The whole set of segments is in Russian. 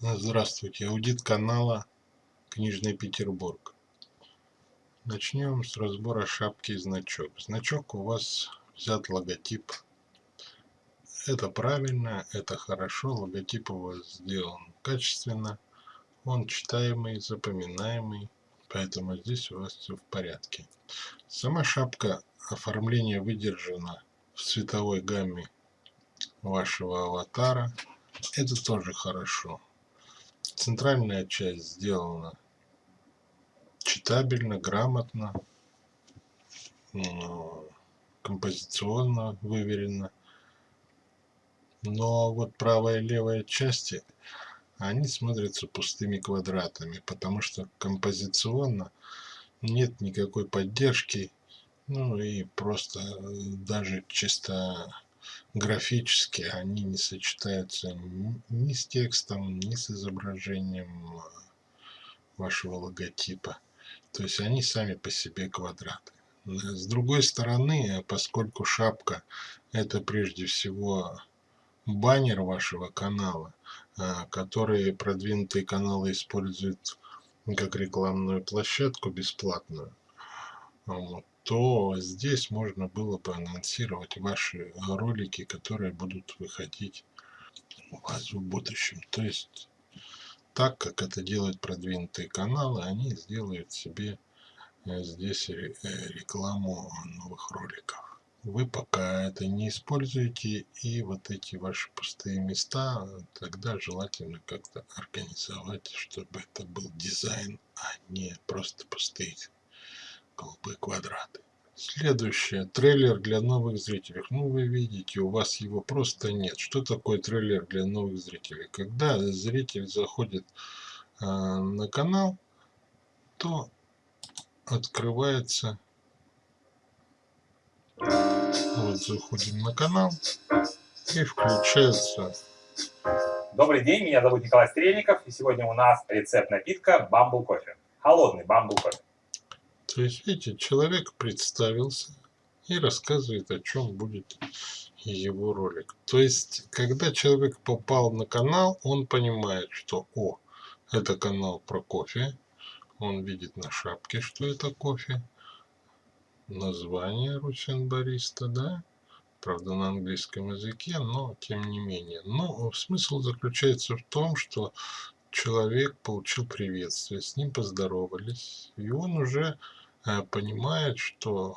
Здравствуйте, аудит канала Книжный Петербург. Начнем с разбора шапки и значок. Значок у вас взят логотип. Это правильно, это хорошо. Логотип у вас сделан качественно. Он читаемый, запоминаемый. Поэтому здесь у вас все в порядке. Сама шапка оформление выдержано в цветовой гамме вашего аватара. Это тоже хорошо. Центральная часть сделана читабельно, грамотно, композиционно выверено. Но вот правая и левая части, они смотрятся пустыми квадратами, потому что композиционно нет никакой поддержки, ну и просто даже чисто графически они не сочетаются ни с текстом, ни с изображением вашего логотипа. То есть они сами по себе квадраты. С другой стороны, поскольку шапка это прежде всего баннер вашего канала, а, который продвинутые каналы используют как рекламную площадку бесплатную, вот, то здесь можно было бы анонсировать ваши ролики, которые будут выходить у вас в будущем. То есть, так как это делают продвинутые каналы, они сделают себе э, здесь э, рекламу новых роликов. Вы пока это не используете, и вот эти ваши пустые места, тогда желательно как-то организовать, чтобы это был дизайн, а не просто пустые голубые квадраты. Следующее. Трейлер для новых зрителей. Ну, вы видите, у вас его просто нет. Что такое трейлер для новых зрителей? Когда зритель заходит э, на канал, то открывается... Вот заходим на канал и включается... Добрый день, меня зовут Николай Стрельников, и сегодня у нас рецепт напитка Бамбл кофе. Холодный бамбл кофе. То есть, видите, человек представился и рассказывает, о чем будет его ролик. То есть, когда человек попал на канал, он понимает, что, о, это канал про кофе. Он видит на шапке, что это кофе. Название Русин Бариста, да? Правда, на английском языке, но тем не менее. Но смысл заключается в том, что человек получил приветствие, с ним поздоровались, и он уже понимает, что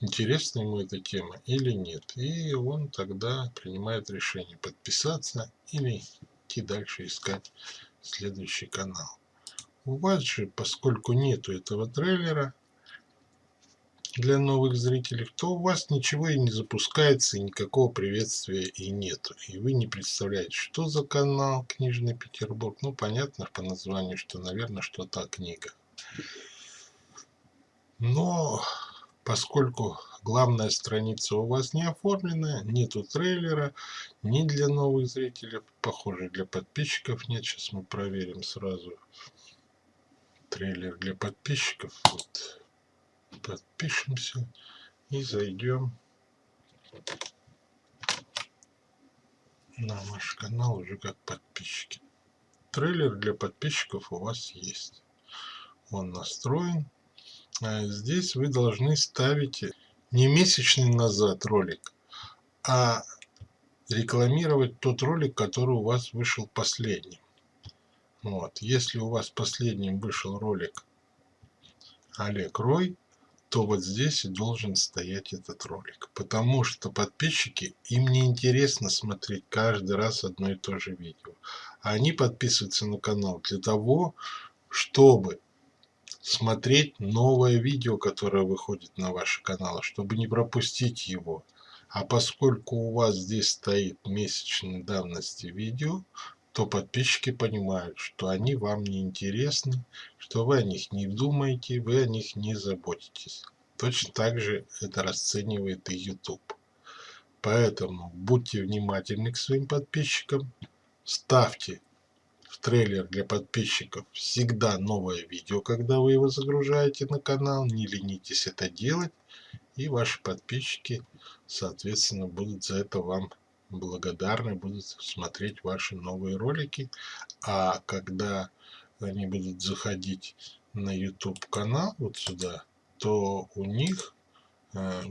интересна ему эта тема или нет. И он тогда принимает решение подписаться или идти дальше искать следующий канал. У вас же, поскольку нету этого трейлера для новых зрителей, то у вас ничего и не запускается, и никакого приветствия и нету. И вы не представляете, что за канал Книжный Петербург. Ну, понятно по названию, что, наверное, что-то книга. Но поскольку главная страница у вас не оформлена, нету трейлера, ни для новых зрителей, похоже для подписчиков нет. Сейчас мы проверим сразу трейлер для подписчиков. Вот. Подпишемся и зайдем на наш канал уже как подписчики. Трейлер для подписчиков у вас есть. Он настроен. А здесь вы должны ставить не месячный назад ролик, а рекламировать тот ролик, который у вас вышел последним. Вот. Если у вас последним вышел ролик Олег Рой, то вот здесь и должен стоять этот ролик. Потому что подписчики, им не интересно смотреть каждый раз одно и то же видео. Они подписываются на канал для того, чтобы смотреть новое видео, которое выходит на ваш канал, чтобы не пропустить его. А поскольку у вас здесь стоит месячной давности видео, то подписчики понимают, что они вам не интересны, что вы о них не думаете, вы о них не заботитесь. Точно так же это расценивает и YouTube. Поэтому будьте внимательны к своим подписчикам, ставьте в трейлер для подписчиков всегда новое видео, когда вы его загружаете на канал. Не ленитесь это делать. И ваши подписчики, соответственно, будут за это вам благодарны будут смотреть ваши новые ролики. А когда они будут заходить на YouTube канал вот сюда, то у них э,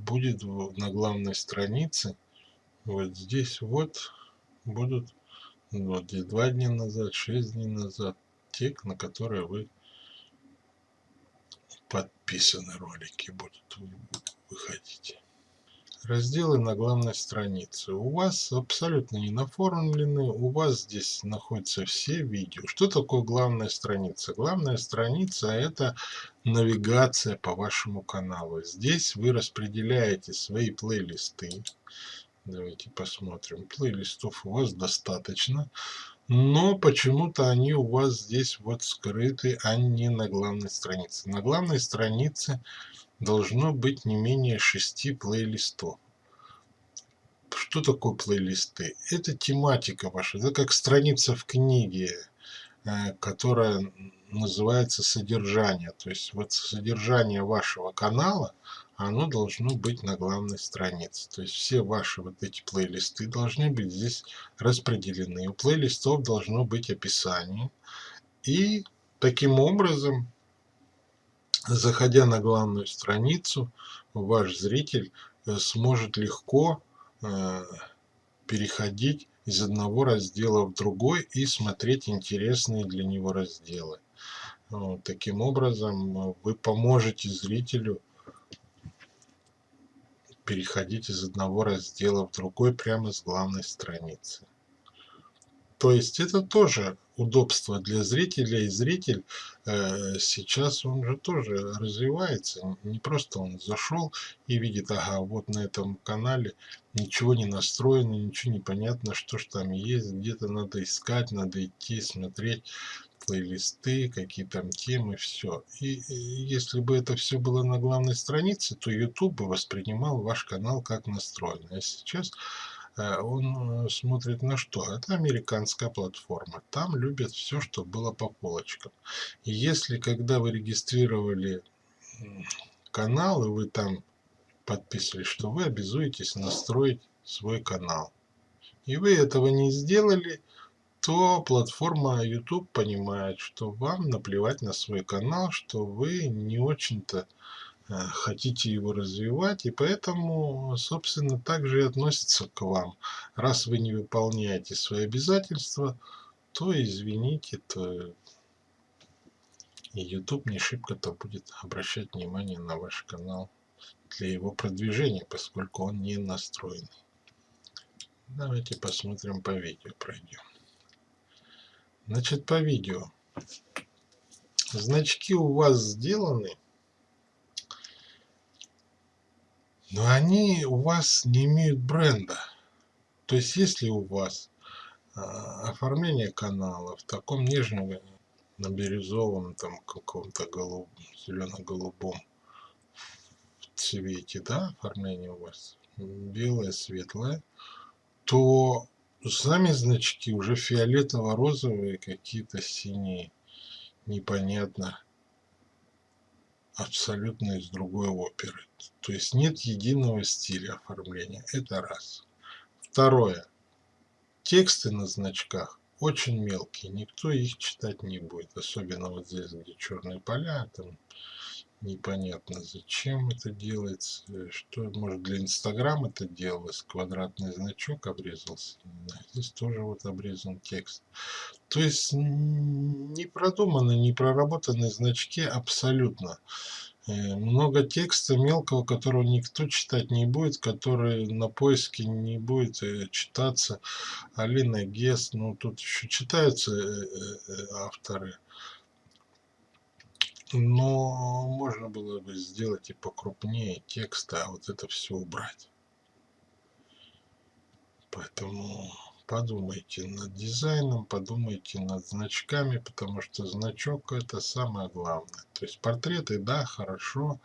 будет на главной странице вот здесь вот будут вот здесь два дня назад, шесть дней назад те, на которые вы подписаны ролики будут выходить разделы на главной странице. У вас абсолютно не наформлены, у вас здесь находятся все видео. Что такое главная страница? Главная страница это навигация по вашему каналу. Здесь вы распределяете свои плейлисты. Давайте посмотрим. Плейлистов у вас достаточно. Но почему-то они у вас здесь вот скрыты, а не на главной странице. На главной странице должно быть не менее шести плейлистов. Что такое плейлисты? Это тематика ваша, это как страница в книге, э, которая называется содержание. То есть вот содержание вашего канала, оно должно быть на главной странице. То есть все ваши вот эти плейлисты должны быть здесь распределены. У плейлистов должно быть описание. И таким образом заходя на главную страницу, ваш зритель э, сможет легко э, переходить из одного раздела в другой и смотреть интересные для него разделы. Вот, таким образом, э, вы поможете зрителю переходить из одного раздела в другой прямо с главной страницы. То есть это тоже удобство для зрителя, и зритель э, сейчас он же тоже развивается, не просто он зашел и видит, ага, вот на этом канале ничего не настроено, ничего не понятно, что ж там есть, где-то надо искать, надо идти, смотреть плейлисты, какие там темы, все. И, если бы это все было на главной странице, то YouTube бы воспринимал ваш канал как настроенный. А сейчас Э, он э, смотрит на что? Это американская платформа. Там любят все, что было по полочкам. И если, когда вы регистрировали канал, и вы там подписывались, что вы обязуетесь настроить свой канал, и вы этого не сделали, то платформа YouTube понимает, что вам наплевать на свой канал, что вы не очень-то Э, хотите его развивать, и поэтому, собственно, также и относится к вам. Раз вы не выполняете свои обязательства, то извините, то YouTube не шибко-то будет обращать внимание на ваш канал для его продвижения, поскольку он не настроенный. Давайте посмотрим по видео, пройдем. Значит, по видео. Значки у вас сделаны но они у вас не имеют бренда. То есть, если у вас а, оформление канала в таком нежном, на бирюзовом, там каком-то голубом, зелено-голубом цвете, да, оформление у вас белое, светлое, то сами значки уже фиолетово-розовые, какие-то синие, непонятно абсолютно из другой оперы. То есть нет единого стиля оформления. Это раз. Второе. Тексты на значках очень мелкие. Никто их читать не будет. Особенно вот здесь, где черные поля. Там непонятно зачем это делается. Что, может для Инстаграма это делалось. Квадратный значок обрезался. Здесь тоже вот обрезан текст. То есть не продуманы, не проработаны значки абсолютно. Э, много текста мелкого, которого никто читать не будет, который на поиске не будет э, читаться. Алина Гес, ну тут еще читаются э, авторы. Но можно было бы сделать и покрупнее текста, а вот это все убрать. Поэтому подумайте над дизайном, подумайте над значками, потому что значок это самое главное. То есть портреты, да, хорошо,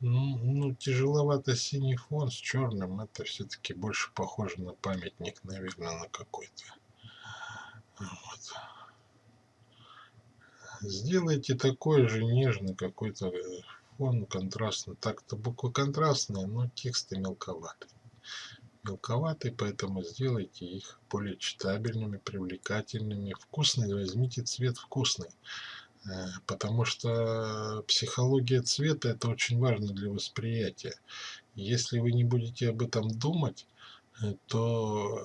ну, ну тяжеловато синий фон с черным, это все-таки больше похоже на памятник, наверное, на какой-то. Вот. Сделайте такой же нежный какой-то фон контрастный. Так-то буквы контрастные, но тексты мелковатые. мелковаты, поэтому сделайте их более читабельными, привлекательными. Вкусный, возьмите цвет вкусный. Э, потому что психология цвета это очень важно для восприятия. Если вы не будете об этом думать, э, то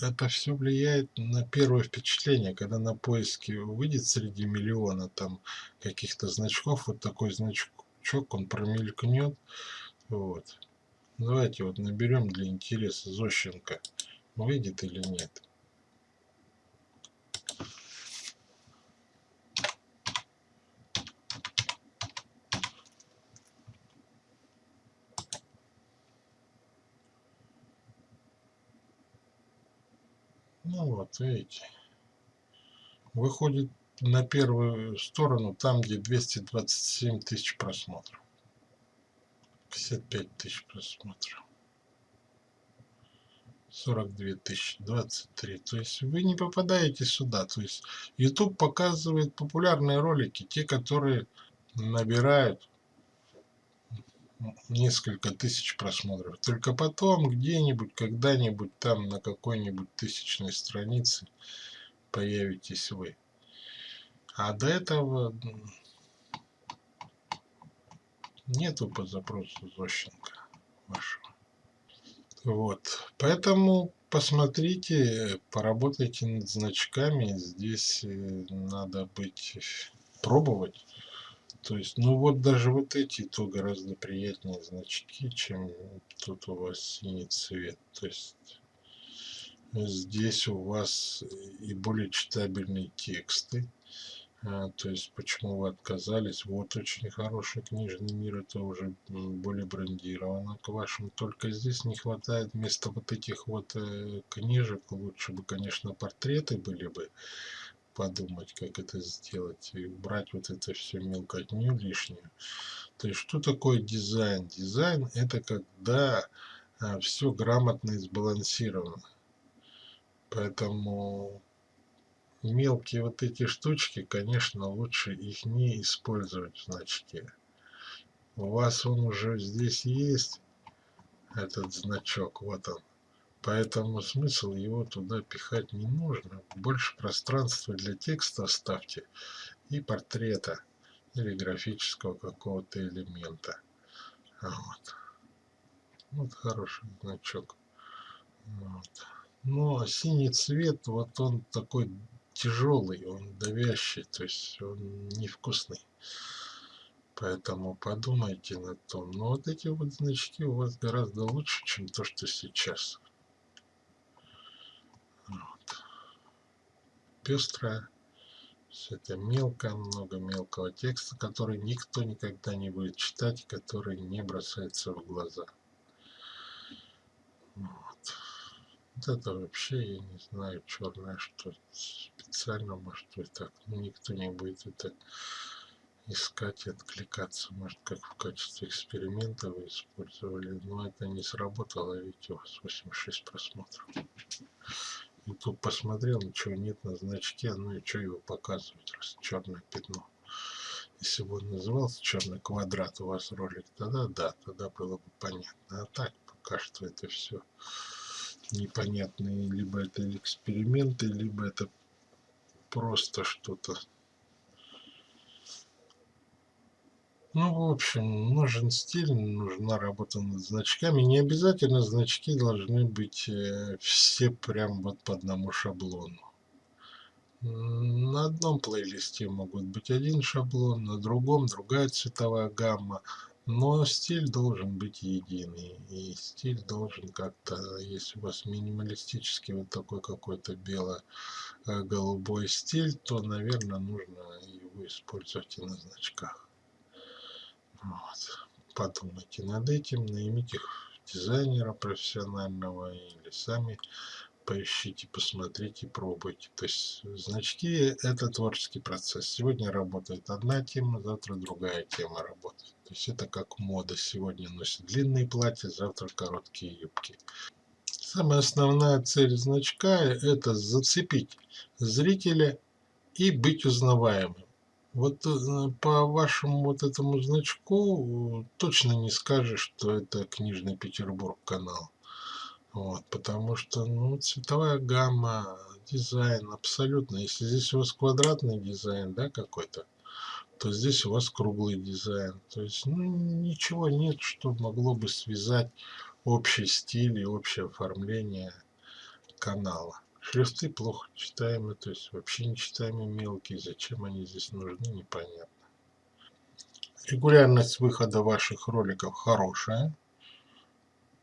э, это все влияет на первое впечатление, когда на поиске выйдет среди миллиона там каких-то значков, вот такой значок, он промелькнет, вот. Давайте вот наберем для интереса Зощенко, выйдет или нет. Ну вот, видите. Выходит на первую сторону, там, где 227 тысяч просмотров. 55 тысяч просмотров. 42 тысячи, 23. То есть вы не попадаете сюда. То есть YouTube показывает популярные ролики, те, которые набирают несколько тысяч просмотров. Только потом где-нибудь, когда-нибудь там на какой-нибудь тысячной странице появитесь вы. А до этого нету по запросу Зощенко вашего. Вот. Поэтому посмотрите, поработайте над значками. Здесь э, надо быть, пробовать. То есть, ну вот даже вот эти, то гораздо приятнее значки, чем тут у вас синий цвет. То есть, здесь у вас и более читабельные тексты. А, то есть, почему вы отказались? Вот очень хороший книжный мир, это уже более брендировано к вашему. Только здесь не хватает вместо вот этих вот э, книжек, лучше бы, конечно, портреты были бы подумать, как это сделать, и убрать вот это все мелкотню лишнюю. То есть, что такое дизайн? Дизайн – это когда а, все грамотно и сбалансировано. Поэтому мелкие вот эти штучки, конечно, лучше их не использовать в значке. У вас он уже здесь есть, этот значок, вот он. Поэтому смысл его туда пихать не нужно. Больше пространства для текста оставьте и портрета или графического какого-то элемента. Вот. вот хороший значок. Вот. Но синий цвет, вот он такой тяжелый, он давящий, то есть он невкусный. Поэтому подумайте над том. Но вот эти вот значки у вас гораздо лучше, чем то, что сейчас. Пестрая. Все это мелко, много мелкого текста, который никто никогда не будет читать, который не бросается в глаза. Вот. Вот это вообще, я не знаю, черное, что специально, может быть, так. Ну, никто не будет это искать и откликаться. Может, как в качестве эксперимента вы использовали, но это не сработало, ведь у вас 86 просмотров. YouTube посмотрел, ничего нет на значке, ну и что его показывать, раз черное пятно. Если бы он назывался черный квадрат у вас ролик, тогда да, тогда было бы понятно. А так пока что это все непонятные, либо это эксперименты, либо это просто что-то Ну, в общем, нужен стиль, нужна работа над значками. Не обязательно значки должны быть э, все прям вот по одному шаблону. На одном плейлисте могут быть один шаблон, на другом другая цветовая гамма. Но стиль должен быть единый. И стиль должен как-то, если у вас минималистический вот такой какой-то бело-голубой стиль, то, наверное, нужно его использовать и на значках. Вот. Подумайте над этим, наймите дизайнера профессионального или сами поищите, посмотрите, пробуйте. То есть значки это творческий процесс. Сегодня работает одна тема, завтра другая тема работает. То есть это как мода. Сегодня носят длинные платья, завтра короткие юбки. Самая основная цель значка это зацепить зрителя и быть узнаваемым. Вот э, по вашему вот этому значку точно не скажешь, что это Книжный Петербург канал. Вот, потому что, ну, цветовая гамма, дизайн абсолютно. Если здесь у вас квадратный дизайн, да, какой-то, то здесь у вас круглый дизайн. То есть, ну, ничего нет, что могло бы связать общий стиль и общее оформление канала. Шрифты плохо читаемы, то есть вообще не читаемые мелкие. Зачем они здесь нужны, непонятно. Регулярность выхода ваших роликов хорошая.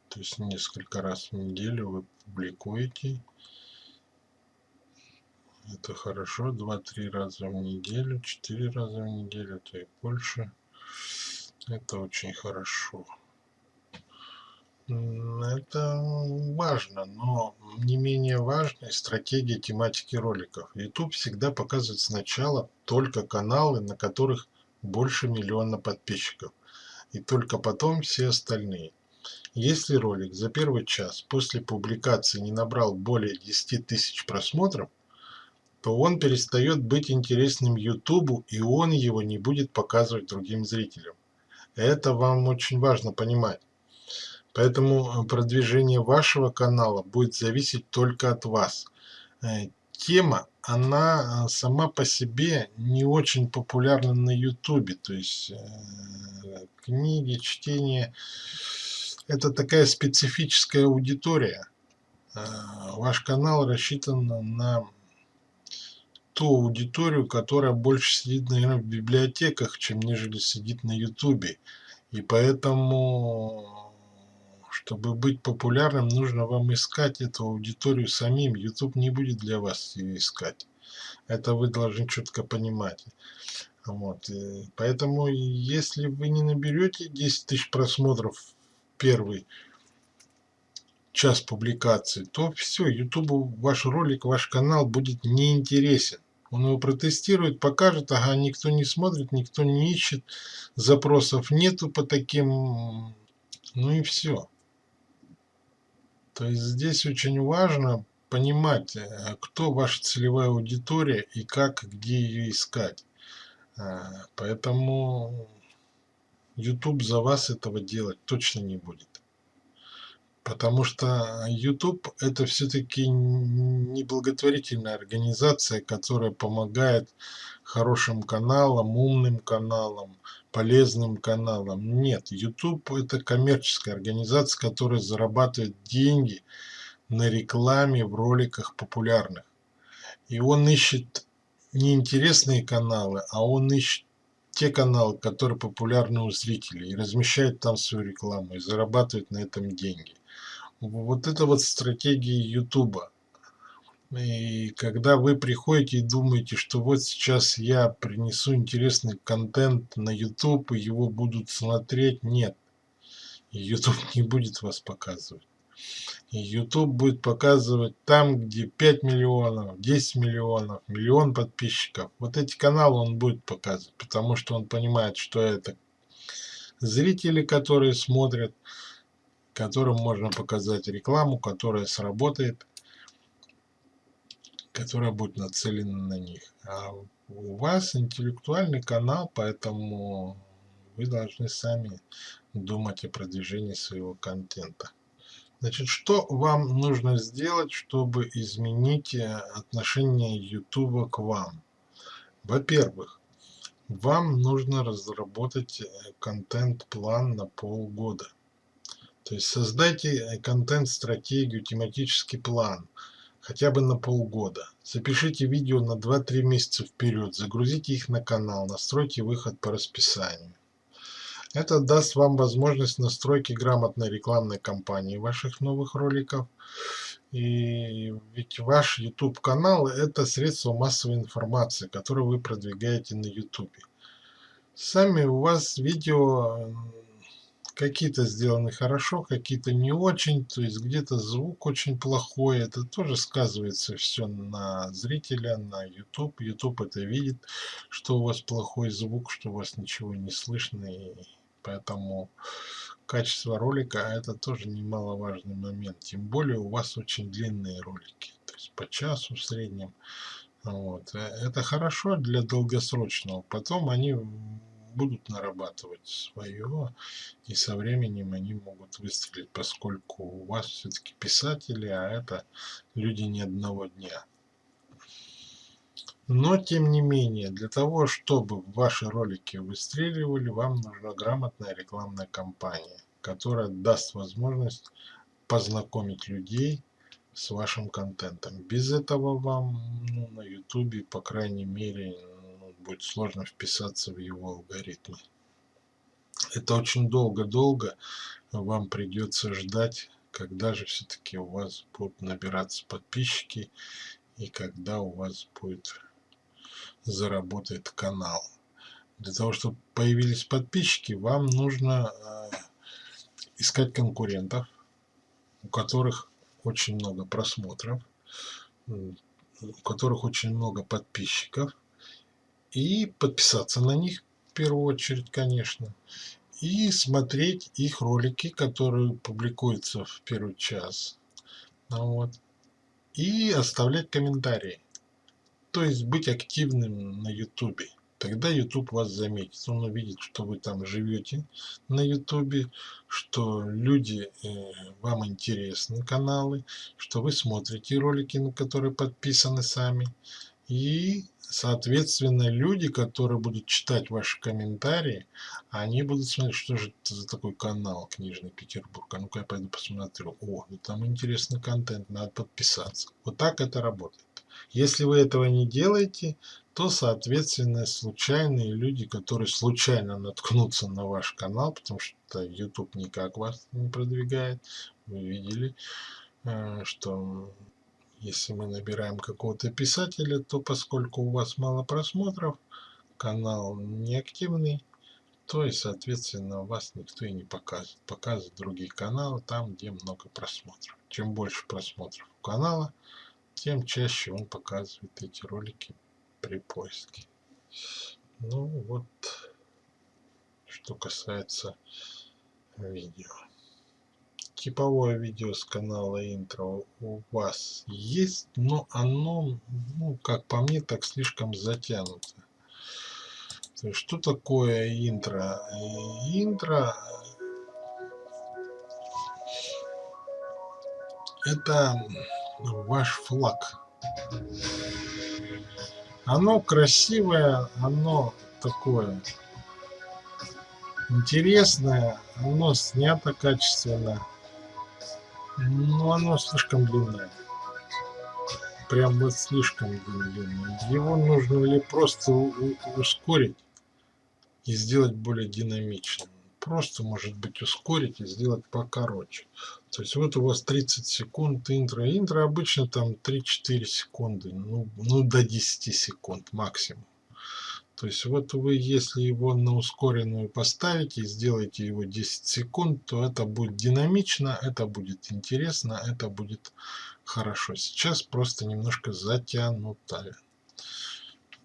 То есть несколько раз в неделю вы публикуете. Это хорошо. Два-три раза в неделю, четыре раза в неделю, то и больше. Это очень хорошо. Это важно, но не менее важной стратегия тематики роликов. YouTube всегда показывает сначала только каналы, на которых больше миллиона подписчиков, и только потом все остальные. Если ролик за первый час после публикации не набрал более 10 тысяч просмотров, то он перестает быть интересным YouTube и он его не будет показывать другим зрителям. Это вам очень важно понимать. Поэтому продвижение вашего канала будет зависеть только от вас. Э, тема, она сама по себе не очень популярна на YouTube. То есть э, книги, чтение это такая специфическая аудитория. Э, ваш канал рассчитан на ту аудиторию, которая больше сидит, наверное, в библиотеках, чем нежели сидит на ютубе. И поэтому, чтобы быть популярным, нужно вам искать эту аудиторию самим. YouTube не будет для вас ее искать. Это вы должны четко понимать. Вот. И поэтому, если вы не наберете 10 тысяч просмотров первый час публикации, то все, YouTube ваш ролик, ваш канал будет неинтересен. Он его протестирует, покажет, ага, никто не смотрит, никто не ищет, запросов нету по таким, ну и все. То есть здесь очень важно понимать, э, кто ваша целевая аудитория и как, где ее искать. А, поэтому YouTube за вас этого делать точно не будет. Потому что YouTube это все-таки не благотворительная организация, которая помогает хорошим каналам, умным каналам, полезным каналам. Нет, YouTube это коммерческая организация, которая зарабатывает деньги на рекламе в роликах популярных. И он ищет не интересные каналы, а он ищет те каналы, которые популярны у зрителей, и размещают там свою рекламу, и зарабатывают на этом деньги. Вот это вот стратегия Ютуба. И когда вы приходите и думаете, что вот сейчас я принесу интересный контент на YouTube, и его будут смотреть, нет. YouTube не будет вас показывать. YouTube будет показывать там, где 5 миллионов, 10 миллионов, миллион подписчиков. Вот эти каналы он будет показывать, потому что он понимает, что это зрители, которые смотрят, которым можно показать рекламу, которая сработает, которая будет нацелена на них. А у вас интеллектуальный канал, поэтому вы должны сами думать о продвижении своего контента. Значит, что вам нужно сделать, чтобы изменить э, отношение YouTube к вам? Во-первых, вам нужно разработать э, контент-план на полгода. То есть создайте э, контент-стратегию, тематический план, хотя бы на полгода. Запишите видео на 2-3 месяца вперед, загрузите их на канал, настройте выход по расписанию. Это даст вам возможность настройки грамотной рекламной кампании ваших новых роликов. И ведь ваш YouTube канал это средство массовой информации, которое вы продвигаете на YouTube. Сами у вас видео какие-то сделаны хорошо, какие-то не очень, то есть где-то звук очень плохой, это тоже сказывается все на зрителя, на YouTube. YouTube это видит, что у вас плохой звук, что у вас ничего не слышно, и Поэтому качество ролика это тоже немаловажный момент. Тем более у вас очень длинные ролики. То есть по часу в среднем. Вот. Э, это хорошо для долгосрочного. Потом они будут нарабатывать свое, и со временем они могут выстрелить, поскольку у вас все-таки писатели, а это люди не одного дня. Но, тем не менее, для того, чтобы ваши ролики выстреливали, вам нужна грамотная рекламная кампания, которая даст возможность познакомить людей с вашим контентом. Без этого вам ну, на YouTube, по крайней мере, будет сложно вписаться в его алгоритмы. Это очень долго-долго вам придется ждать, когда же все-таки у вас будут набираться подписчики и когда у вас будет заработает канал. Для того, чтобы появились подписчики, вам нужно э, искать конкурентов, у которых очень много просмотров, у которых очень много подписчиков, и подписаться на них в первую очередь, конечно, и смотреть их ролики, которые публикуются в первый час. Ну вот. И оставлять комментарии то есть быть активным на ютубе тогда YouTube вас заметит. Он увидит, что вы там живете на YouTube, что люди, э, вам интересны каналы, что вы смотрите ролики, на которые подписаны сами. И, соответственно, люди, которые будут читать ваши комментарии, они будут смотреть, что же это за такой канал Книжный Петербург. А ну-ка я пойду посмотрю. О, ну там интересный контент, надо подписаться. Вот так это работает. Если вы этого не делаете, то, соответственно, случайные люди, которые случайно наткнутся на ваш канал, потому что YouTube никак вас не продвигает, вы видели, э, что если мы набираем какого-то писателя, то поскольку у вас мало просмотров, канал неактивный, то и, соответственно, вас никто и не показывает. Показывают другие каналы там, где много просмотров. Чем больше просмотров у канала, тем чаще он показывает эти ролики при поиске. Ну вот, что касается видео. Типовое видео с канала интро у вас есть, но оно, ну, как по мне, так слишком затянуто. То есть, что такое интро? Интро это ваш флаг. Оно красивое, оно такое интересное, оно снято качественно, но оно слишком длинное. Прям вот слишком длинное. Его нужно ли просто ускорить и сделать более динамичным просто, может быть, ускорить и сделать покороче. То есть вот у вас 30 секунд интро. Интро обычно там 3-4 секунды, ну, ну до 10 секунд максимум. То есть вот вы, если его на ускоренную поставите сделаете его 10 секунд, то это будет динамично, это будет интересно, это будет хорошо. Сейчас просто немножко затянуто.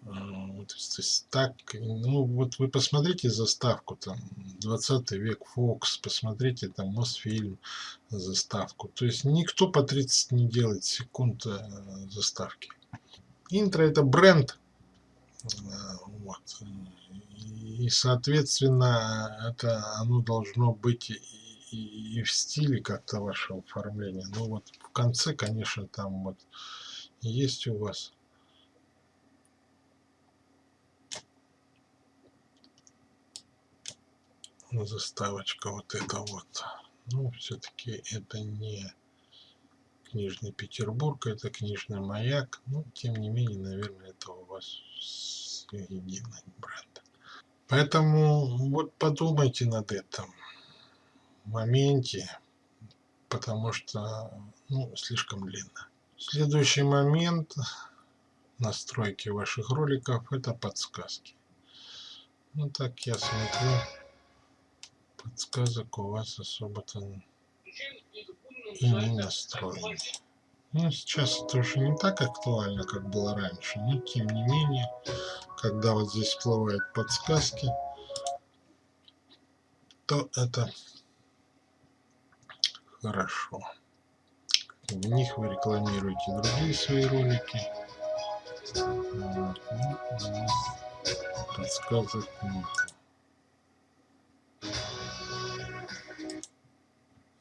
То есть, то есть так, ну вот вы посмотрите заставку, там, 20 век, Фокс, посмотрите там Мосфильм, заставку. То есть никто по 30 не делает секунд э, заставки. Интро это бренд, вот, и соответственно это оно должно быть и, и, и в стиле как-то вашего оформления. Ну вот в конце, конечно, там вот есть у вас заставочка вот это вот. Ну, все-таки это не книжный Петербург, это книжный маяк. Ну, тем не менее, наверное, это у вас единый бренд. Поэтому вот подумайте над этим моменте, потому что ну, слишком длинно. Следующий момент настройки ваших роликов это подсказки. Ну так я смотрю подсказок у вас особо-то и не настроены. Ну, сейчас это уже не так актуально, как было раньше, но тем не менее, когда вот здесь всплывают подсказки, то это хорошо. В них вы рекламируете другие свои ролики. Вот. Ну, а подсказок нет.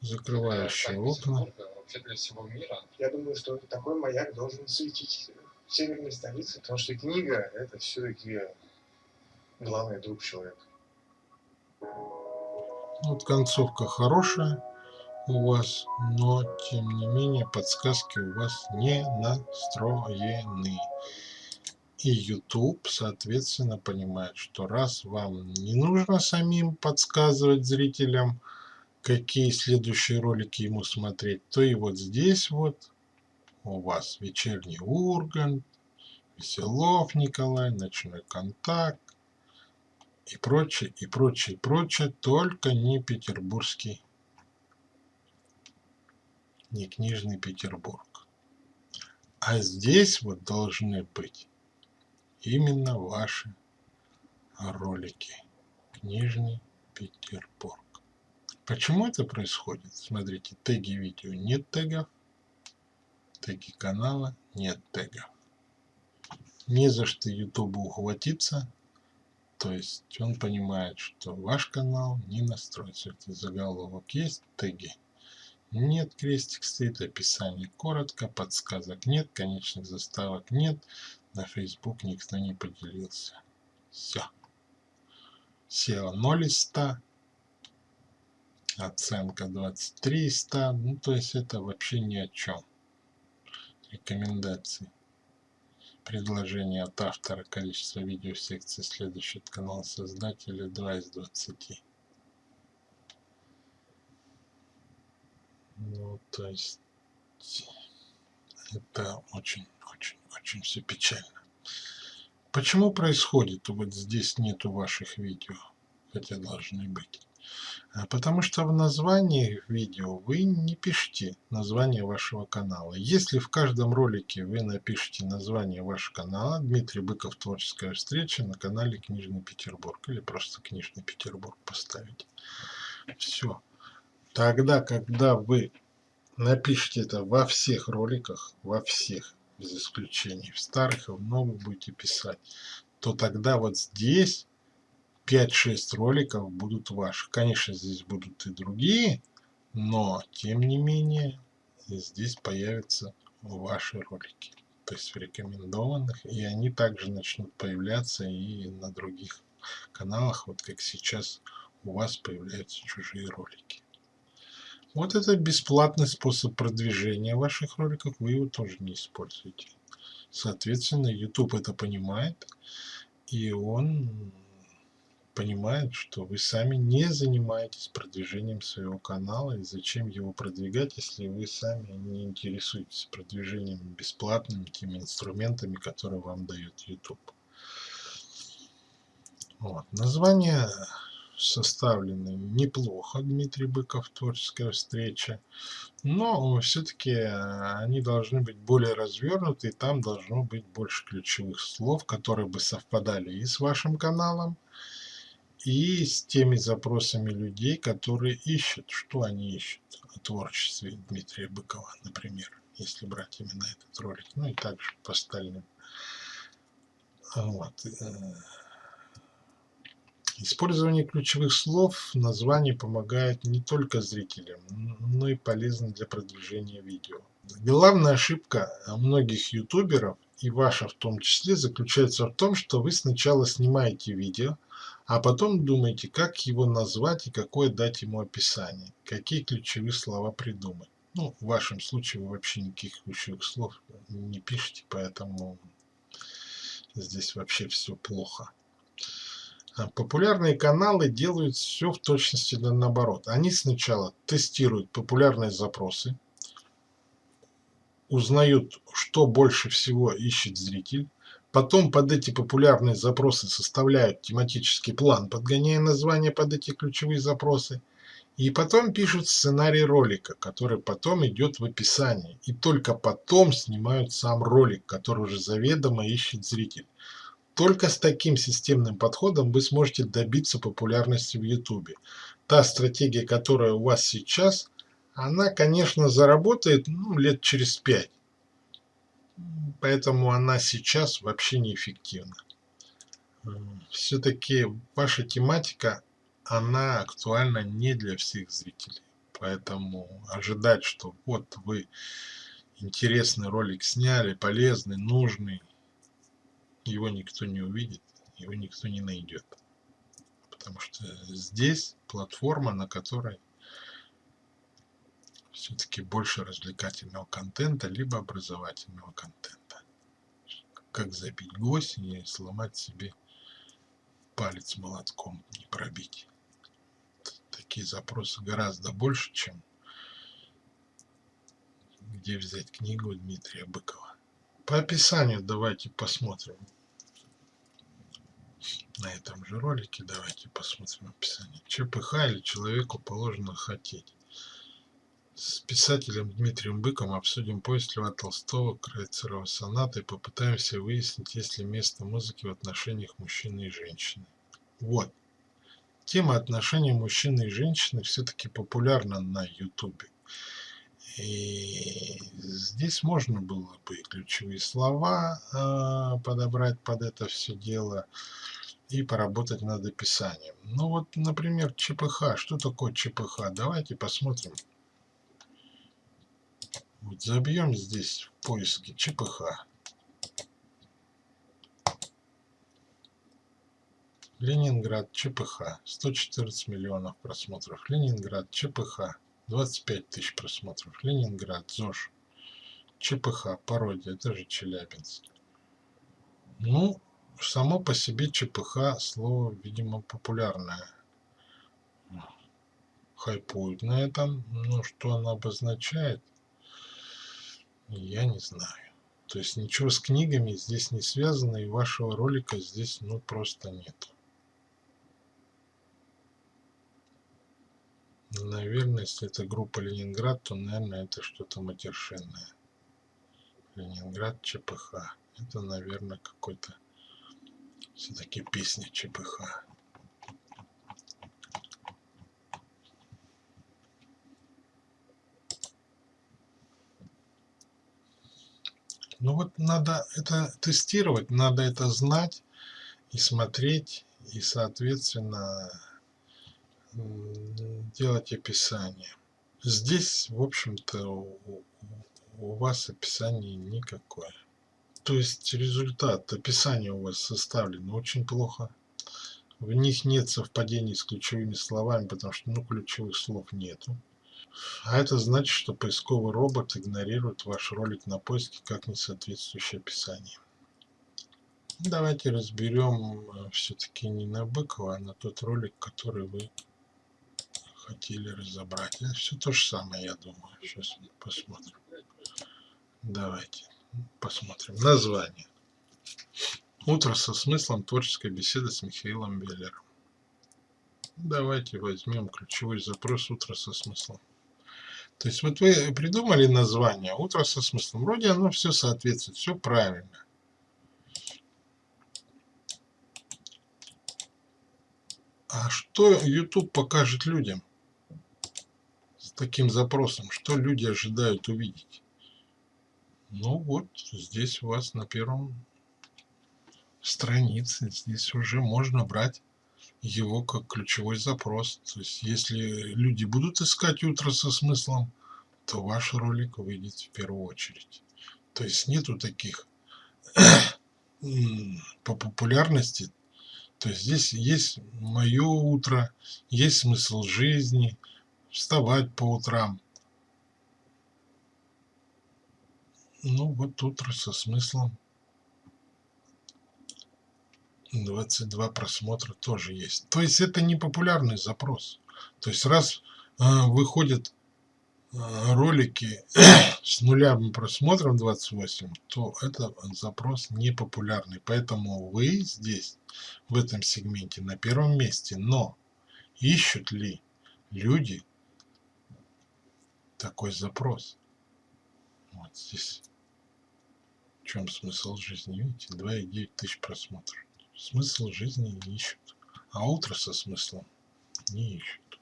Закрывающие окна. Вообще для всего мира. Я думаю, что такой маяк должен светить в северной столице, потому что книга – это все-таки главный друг человека. Вот концовка хорошая у вас, но тем не менее подсказки у вас не настроены. И YouTube, соответственно, понимает, что раз вам не нужно самим подсказывать зрителям, какие следующие ролики ему смотреть, то и вот здесь вот у вас вечерний Ургант, Веселов Николай, Ночной контакт и прочее, и прочее, и прочее, только не петербургский, не книжный Петербург. А здесь вот должны быть именно ваши ролики. Книжный Петербург. Почему это происходит? Смотрите, теги видео нет тегов, теги канала нет тегов. Не за что YouTube ухватиться, то есть он понимает, что ваш канал не настроится. Это заголовок есть, теги. Нет, крестик стоит, описание коротко, подсказок нет, конечных заставок нет. На Facebook никто не поделился. Все. SEO 0 из 100 оценка 23 из 100, ну то есть это вообще ни о чем. Рекомендации. Предложение от автора, количество видео секций следующий от канала создателя 2 из 20. Ну, то есть это очень, очень, очень все печально. Почему происходит? Вот здесь нету ваших видео, хотя должны быть. А, потому что в названии видео вы не пишете название вашего канала. Если в каждом ролике вы напишите название вашего канала, Дмитрий Быков «Творческая встреча» на канале Книжный Петербург или просто Книжный Петербург поставить. Все. Тогда, когда вы напишите это во всех роликах, во всех, без исключений, в старых и в новых будете писать, то тогда вот здесь 5-6 роликов будут ваши. Конечно, здесь будут и другие, но тем не менее здесь появятся ваши ролики. То есть в рекомендованных. И они также начнут появляться и на других каналах, вот как сейчас у вас появляются чужие ролики. Вот это бесплатный способ продвижения ваших роликов, вы его тоже не используете. Соответственно, YouTube это понимает, и он понимает, что вы сами не занимаетесь продвижением своего канала, и зачем его продвигать, если вы сами не интересуетесь продвижением бесплатными теми инструментами, которые вам дает YouTube. Вот. Название составлены неплохо, Дмитрий Быков, творческая встреча, но все-таки они должны быть более развернуты, и там должно быть больше ключевых слов, которые бы совпадали и с вашим каналом, и с теми запросами людей, которые ищут, что они ищут о творчестве Дмитрия Быкова, например, если брать именно этот ролик, ну и также по остальным. Вот. Э, использование ключевых слов в названии помогает не только зрителям, но и полезно для продвижения видео. Главная ошибка многих ютуберов, и ваша в том числе, заключается в том, что вы сначала снимаете видео, а потом думайте, как его назвать и какое дать ему описание, какие ключевые слова придумать. Ну, в вашем случае вы вообще никаких ключевых слов не пишете, поэтому здесь вообще все плохо. А популярные каналы делают все в точности наоборот. Они сначала тестируют популярные запросы, узнают, что больше всего ищет зритель, Потом под эти популярные запросы составляют тематический план, подгоняя названия под эти ключевые запросы. И потом пишут сценарий ролика, который потом идет в описании. И только потом снимают сам ролик, который уже заведомо ищет зритель. Только с таким системным подходом вы сможете добиться популярности в YouTube. Та стратегия, которая у вас сейчас, она, конечно, заработает ну, лет через пять поэтому она сейчас вообще неэффективна. Все-таки ваша тематика, она актуальна не для всех зрителей. Поэтому ожидать, что вот вы интересный ролик сняли, полезный, нужный, его никто не увидит, его никто не найдет. Потому что здесь платформа, на которой все-таки больше развлекательного контента, либо образовательного контента. Как забить гвоздь и сломать себе палец молотком, не пробить. Такие запросы гораздо больше, чем где взять книгу Дмитрия Быкова. По описанию давайте посмотрим. На этом же ролике давайте посмотрим описание. ЧПХ или человеку положено хотеть. С писателем Дмитрием Быком обсудим повесть Льва Толстого «Крейцерова соната» и попытаемся выяснить, есть ли место музыки в отношениях мужчины и женщины. Вот. Тема отношений мужчины и женщины все-таки популярна на ютубе. И здесь можно было бы ключевые слова э, подобрать под это все дело и поработать над описанием. Ну вот, например, ЧПХ. Что такое ЧПХ? Давайте посмотрим. Вот забьем здесь в поиске ЧПХ. Ленинград, ЧПХ, 114 миллионов просмотров. Ленинград, ЧПХ, 25 тысяч просмотров. Ленинград, ЗОЖ, ЧПХ, пародия, это же Челябинск. Ну, само по себе ЧПХ слово, видимо, популярное. Хайпуют на этом. Ну, что оно обозначает – я не знаю. То есть ничего с книгами здесь не связано, и вашего ролика здесь ну просто нет. Наверное, если это группа Ленинград, то, наверное, это что-то матершинное. Ленинград ЧПХ. Это, наверное, какой-то все-таки песня ЧПХ. Ну вот надо это тестировать, надо это знать и смотреть, и, соответственно, делать описание. Здесь, в общем-то, у, вас описание никакое. То есть результат описания у вас составлено очень плохо. В них нет совпадений с ключевыми словами, потому что ну, ключевых слов нету. А это значит, что поисковый робот игнорирует ваш ролик на поиске как несоответствующее описание. Давайте разберем э, все-таки не на Быкова, а на тот ролик, который вы хотели разобрать. Это все то же самое, я думаю. Сейчас посмотрим. Давайте посмотрим. Название. Утро со смыслом творческой беседы с Михаилом Беллером. Давайте возьмем ключевой запрос «Утро со смыслом». То есть вот вы придумали название «Утро со смыслом». Вроде оно все соответствует, все правильно. А что YouTube покажет людям с таким запросом? Что люди ожидают увидеть? Ну вот, здесь у вас на первом странице, здесь уже можно брать его как ключевой запрос. То есть, если люди будут искать утро со смыслом, то ваш ролик выйдет в первую очередь. То есть, нету таких по популярности. То есть, здесь есть мое утро, есть смысл жизни, вставать по утрам. Ну, вот утро со смыслом 22 просмотра тоже есть. То есть это не популярный запрос. То есть раз э, выходят э, ролики с нулевым просмотром 28, то это запрос не популярный. Поэтому вы здесь, в этом сегменте, на первом месте. Но ищут ли люди такой запрос? Вот здесь. В чем смысл жизни? Видите, 2,9 тысяч просмотров. Смысл жизни не ищут, а утро со смыслом не ищут.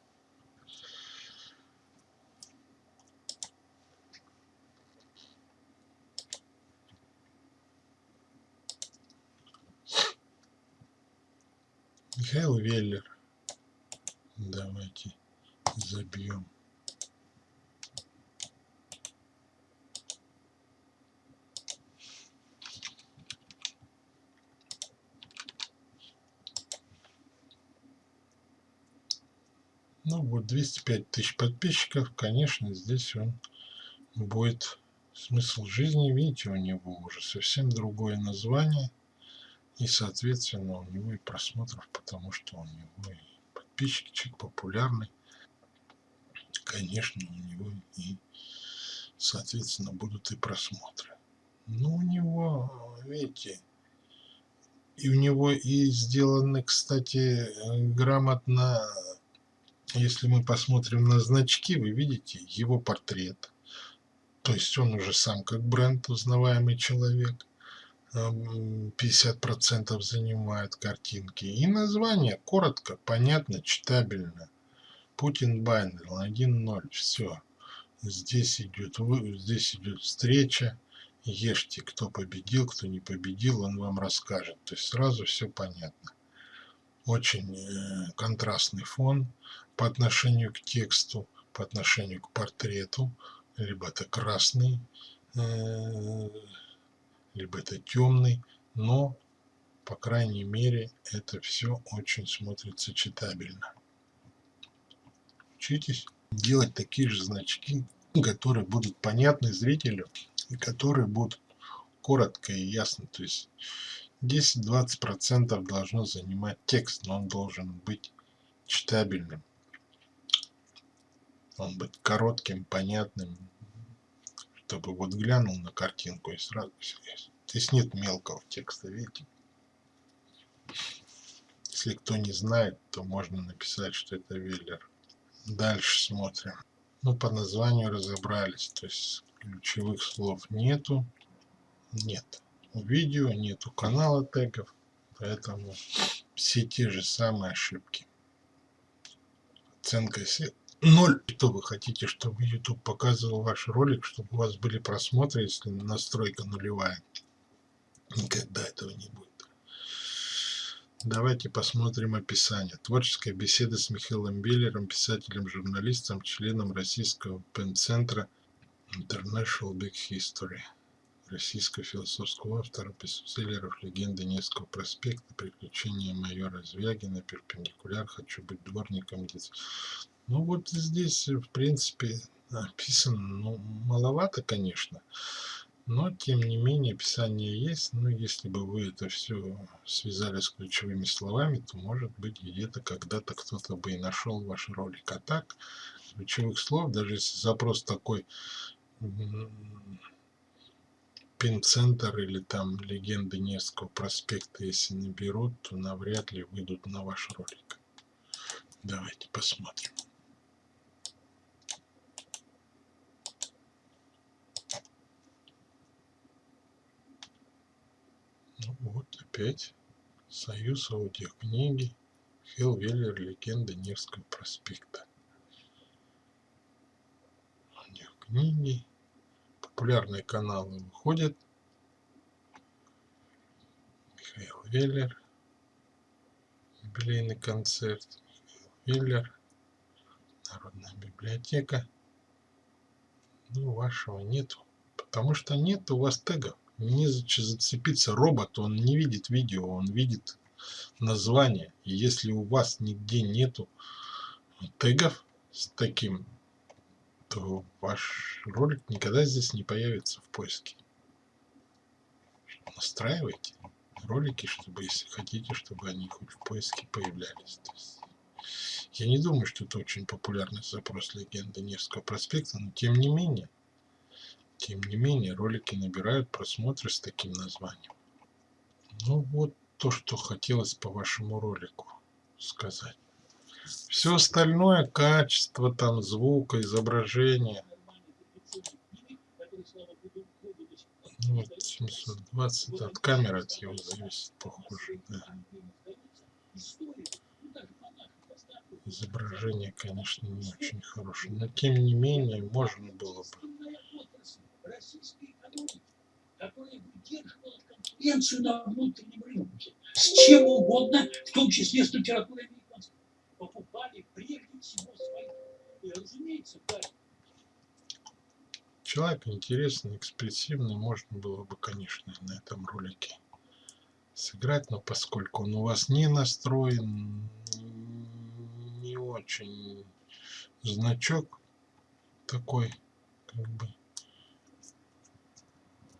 Михаил Веллер. Давайте забьем Ну вот 205 тысяч подписчиков, конечно, здесь он будет смысл жизни. Видите, у него уже совсем другое название. И, соответственно, у него и просмотров, потому что у него и подписчики, человек популярный. Конечно, у него и, соответственно, будут и просмотры. Ну, у него, видите, и у него и сделаны, кстати, грамотно, если мы посмотрим на значки, вы видите его портрет. То есть он уже сам как бренд, узнаваемый человек. 50% занимает картинки. И название коротко, понятно, читабельно. Путин Байнер 1.0. Все. Здесь идет, здесь идет встреча ешьте, кто победил, кто не победил, он вам расскажет. То есть сразу все понятно. Очень э, контрастный фон по отношению к тексту, по отношению к портрету. Либо это красный, э, либо это темный, но, по крайней мере, это все очень смотрится читабельно. Учитесь делать такие же значки, которые будут понятны зрителю и которые будут коротко и ясно. То есть 10-20% должно занимать текст, но он должен быть читабельным. Он быть коротким, понятным, чтобы вот глянул на картинку и сразу. Здесь нет мелкого текста, видите? Если кто не знает, то можно написать, что это веллер. Дальше смотрим. Ну, по названию разобрались. То есть ключевых слов нету. Нет. Видео нету канала тегов. Поэтому все те же самые ошибки. Оценка 0. Что вы хотите, чтобы YouTube показывал ваш ролик, чтобы у вас были просмотры, если настройка нулевая? Никогда этого не будет. Давайте посмотрим описание. Творческая беседа с Михаилом Беллером, писателем-журналистом, членом российского пен-центра International Big History. Российского философского автора, бестселлеров «Легенды Невского проспекта», «Приключения майора Звягина», «Перпендикуляр», «Хочу быть дворником». Ну вот здесь, в принципе, описано, ну, маловато, конечно. Но, тем не менее, описание есть. Но если бы вы это все связали с ключевыми словами, то, может быть, где-то когда-то кто-то бы и нашел ваш ролик. А так, ключевых слов, даже если запрос такой пин-центр или там легенды Невского проспекта, если наберут, то навряд ли выйдут на ваш ролик. Давайте посмотрим. Ну вот опять Союз аудиокниги Хилл Веллер Легенда Невского проспекта. Аудиокниги. Популярные каналы выходят. Михаил Веллер. Юбилейный концерт. Михаил Веллер. Народная библиотека. Ну, вашего нету. Потому что нет у вас тегов не зацепиться робот, он не видит видео, он видит название. И если у вас нигде нету тегов с таким, то ваш ролик никогда здесь не появится в поиске. Настраивайте ролики, чтобы, если хотите, чтобы они хоть в поиске появлялись. Я не думаю, что это очень популярный запрос легенды Невского проспекта, но тем не менее, тем не менее, ролики набирают просмотры с таким названием. Ну вот то, что хотелось по вашему ролику сказать. Все остальное, качество там звука, изображения. Ну, вот 720 от камеры от его зависит, похоже, да. Изображение, конечно, не очень хорошее, но тем не менее можно было бы российской экономики, которая выдерживала конкуренцию на внутреннем рынке с чем угодно, в том числе с литературой американской, покупали прежде всего свои. И, разумеется, да. Человек интересный, экспрессивный, можно было бы, конечно, на этом ролике сыграть, но поскольку он у вас не настроен, не очень значок такой, как бы.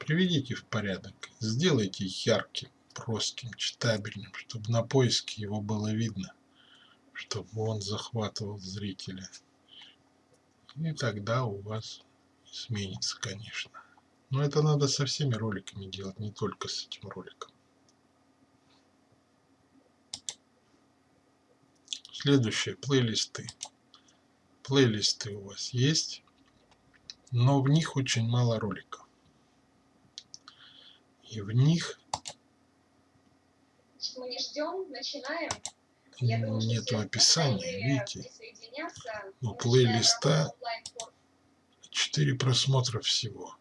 Приведите в порядок, сделайте ярким, простым, читабельным, чтобы на поиске его было видно, чтобы он захватывал зрителя. И тогда у вас сменится, конечно. Но это надо со всеми роликами делать, не только с этим роликом. Следующее, плейлисты. Плейлисты у вас есть, но в них очень мало роликов. И в них мы не ждем, начинаем. Нет описания, видите? У плейлиста 4 просмотра всего.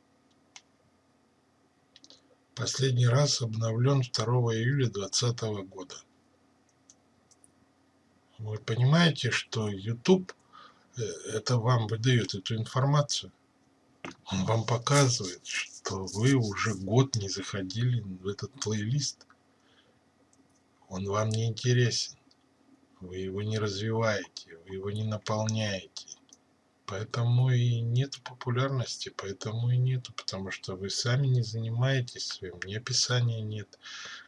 Последний раз обновлен 2 июля 2020 года. Вы понимаете, что YouTube э, это вам выдает эту информацию? Он вам показывает, что вы уже год не заходили в этот плейлист. Он вам не интересен. Вы его не развиваете, вы его не наполняете. Поэтому и нет популярности, поэтому и нету, потому что вы сами не занимаетесь своим, ни описания нет,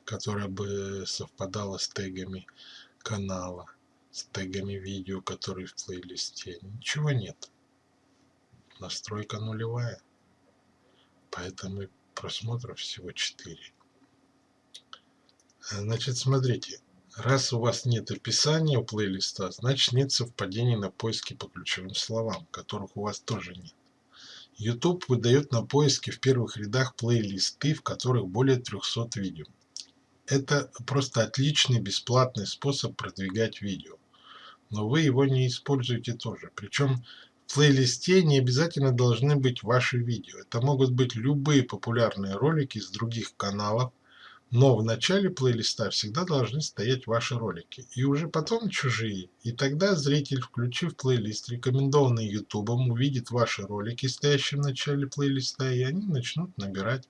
которое бы совпадало с тегами канала с тегами видео, которые в плейлисте. Ничего нет. Настройка нулевая. Поэтому просмотров всего 4. Значит, смотрите. Раз у вас нет описания у плейлиста, значит нет совпадений на поиске по ключевым словам, которых у вас тоже нет. YouTube выдает на поиске в первых рядах плейлисты, в которых более 300 видео. Это просто отличный бесплатный способ продвигать видео но вы его не используете тоже. Причем в плейлисте не обязательно должны быть ваши видео. Это могут быть любые популярные ролики с других каналов, но в начале плейлиста всегда должны стоять ваши ролики. И уже потом чужие. И тогда зритель, включив плейлист, рекомендованный YouTube, увидит ваши ролики, стоящие в начале плейлиста, и они начнут набирать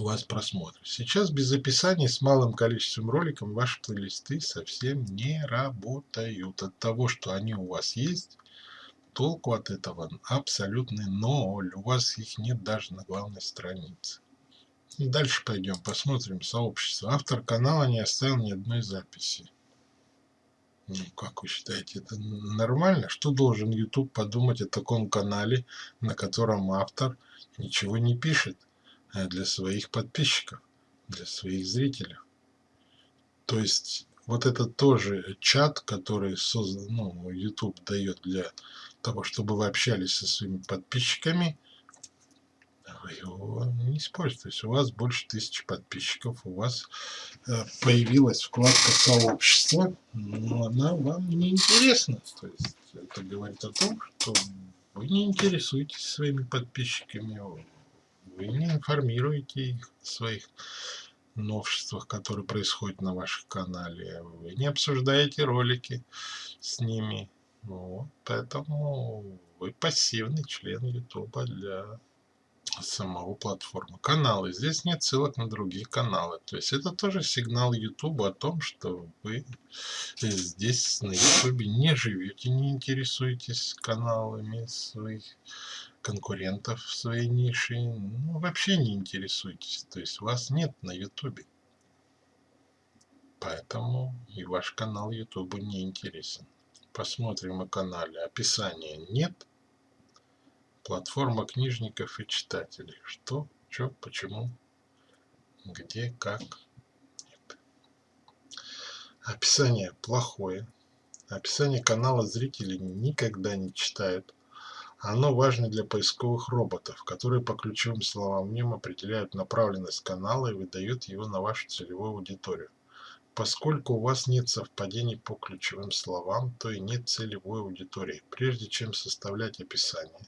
у вас просмотры. Сейчас без описаний с малым количеством роликов ваши плейлисты совсем не работают. От того, что они у вас есть, толку от этого абсолютный ноль. У вас их нет даже на главной странице. И дальше пойдем, посмотрим сообщество. Автор канала не оставил ни одной записи. Ну, как вы считаете, это нормально? Что должен YouTube подумать о таком канале, на котором автор ничего не пишет? Э, для своих подписчиков, для своих зрителей. То есть вот это тоже чат, который создан, ну, YouTube дает для того, чтобы вы общались со своими подписчиками, вы его не используете. То есть у вас больше тысячи подписчиков, у вас э, появилась вкладка сообщества, но она вам не интересна. То есть это говорит о том, что вы не интересуетесь своими подписчиками, вы не информируете их о своих новшествах, которые происходят на вашем канале. Вы не обсуждаете ролики с ними. Вот, поэтому вы пассивный член YouTube для самого платформы. Каналы. Здесь нет ссылок на другие каналы. То есть это тоже сигнал YouTube о том, что вы здесь на YouTube не живете, не интересуетесь каналами своих конкурентов в своей нише, ну, вообще не интересуйтесь. То есть вас нет на ютубе. Поэтому и ваш канал ютубу не интересен. Посмотрим о канале. Описания нет. Платформа книжников и читателей. Что, что, почему, где, как. Нет. Описание плохое. Описание канала зрители никогда не читают. Оно важно для поисковых роботов, которые по ключевым словам в нем определяют направленность канала и выдают его на вашу целевую аудиторию. Поскольку у вас нет совпадений по ключевым словам, то и нет целевой аудитории. Прежде чем составлять описание,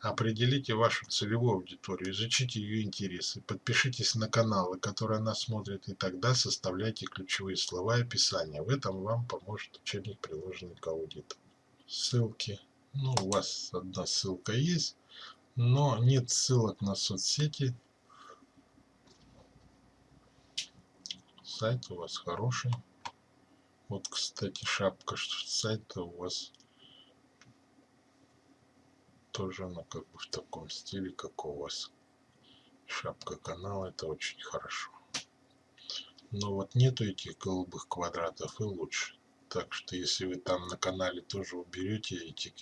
определите вашу целевую аудиторию, изучите ее интересы, подпишитесь на каналы, которые она смотрит, и тогда составляйте ключевые слова и описания. В этом вам поможет учебник, приложенный к аудиту. Ссылки ну, у вас одна ссылка есть, но нет ссылок на соцсети. Сайт у вас хороший. Вот, кстати, шапка сайта у вас тоже она как бы в таком стиле, как у вас. Шапка канала, это очень хорошо. Но вот нету этих голубых квадратов и лучше. Так что если вы там на канале тоже уберете эти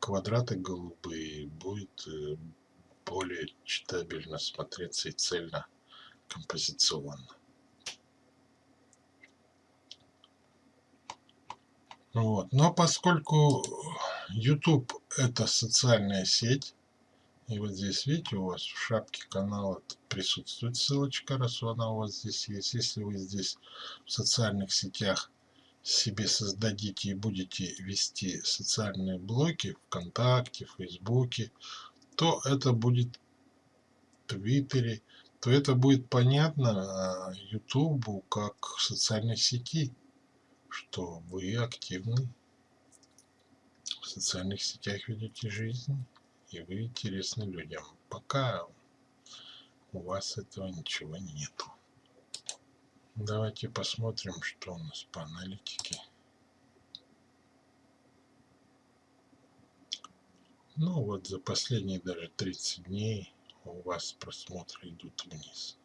квадраты голубые, будет э, более читабельно смотреться и цельно композиционно. Вот. Но поскольку YouTube это социальная сеть, и вот здесь, видите, у вас в шапке канала присутствует ссылочка, раз она у вас здесь есть. Если вы здесь в социальных сетях себе создадите и будете вести социальные блоки ВКонтакте, Фейсбуке, то это будет в Твиттере, то это будет понятно Ютубу как социальной сети, что вы активны в социальных сетях ведете жизнь и вы интересны людям. Пока у вас этого ничего нету. Давайте посмотрим, что у нас по аналитике. Ну вот за последние даже 30 дней у вас просмотры идут вниз.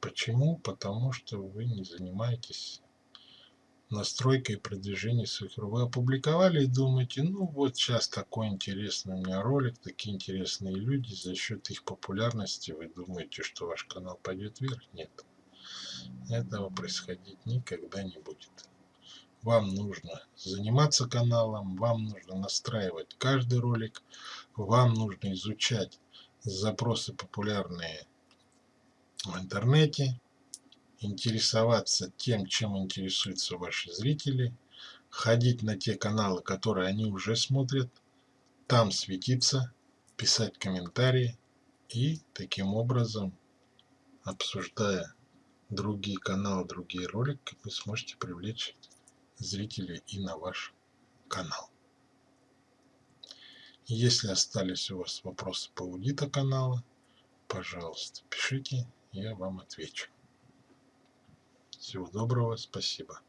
Почему? Потому что вы не занимаетесь настройкой продвижения своих Вы опубликовали и думаете, ну вот сейчас такой интересный у меня ролик, такие интересные люди, за счет их популярности вы думаете, что ваш канал пойдет вверх? Нет. Этого происходить никогда не будет. Вам нужно заниматься каналом, вам нужно настраивать каждый ролик, вам нужно изучать запросы популярные в интернете, интересоваться тем, чем интересуются ваши зрители, ходить на те каналы, которые они уже смотрят, там светиться, писать комментарии и таким образом, обсуждая другие каналы, другие ролики, вы сможете привлечь зрителей и на ваш канал. Если остались у вас вопросы по аудита канала, пожалуйста, пишите, я вам отвечу. Всего доброго, спасибо.